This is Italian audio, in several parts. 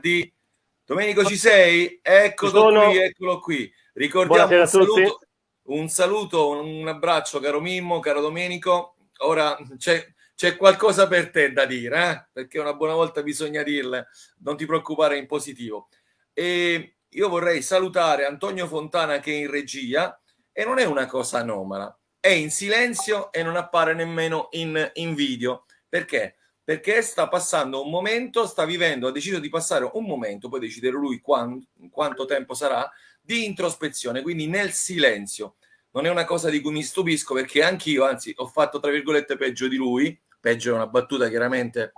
Biscardi. Domenico ci sei? Eccolo qui, eccolo qui. Ricordiamo un saluto, un saluto, un abbraccio caro Mimmo, caro Domenico. Ora c'è qualcosa per te da dire, eh? perché una buona volta bisogna dirle, non ti preoccupare in positivo. E io vorrei salutare Antonio Fontana che è in regia e non è una cosa anomala, è in silenzio e non appare nemmeno in, in video. Perché? Perché sta passando un momento, sta vivendo, ha deciso di passare un momento, poi decidere lui quando, quanto tempo sarà, di introspezione, quindi nel silenzio. Non è una cosa di cui mi stupisco perché anch'io, anzi, ho fatto tra virgolette peggio di lui, peggio è una battuta chiaramente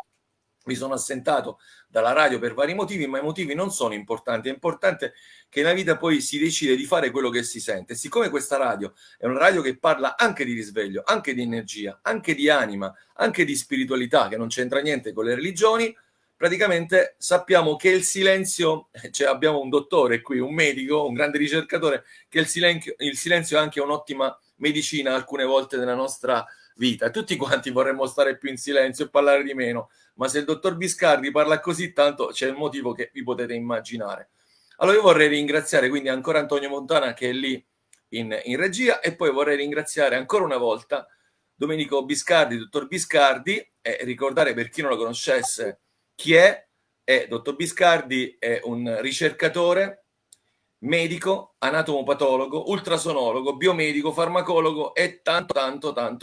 mi sono assentato dalla radio per vari motivi, ma i motivi non sono importanti. È importante che nella vita poi si decide di fare quello che si sente. Siccome questa radio è una radio che parla anche di risveglio, anche di energia, anche di anima, anche di spiritualità, che non c'entra niente con le religioni, praticamente sappiamo che il silenzio, cioè abbiamo un dottore qui, un medico, un grande ricercatore, che il silenzio, il silenzio è anche un'ottima medicina alcune volte nella nostra vita. Tutti quanti vorremmo stare più in silenzio e parlare di meno, ma se il dottor Biscardi parla così tanto c'è il motivo che vi potete immaginare. Allora io vorrei ringraziare quindi ancora Antonio Montana che è lì in, in regia e poi vorrei ringraziare ancora una volta Domenico Biscardi, dottor Biscardi, e ricordare per chi non lo conoscesse chi è, è dottor Biscardi è un ricercatore medico, anatomopatologo, ultrasonologo, biomedico, farmacologo e tanto tanto tanto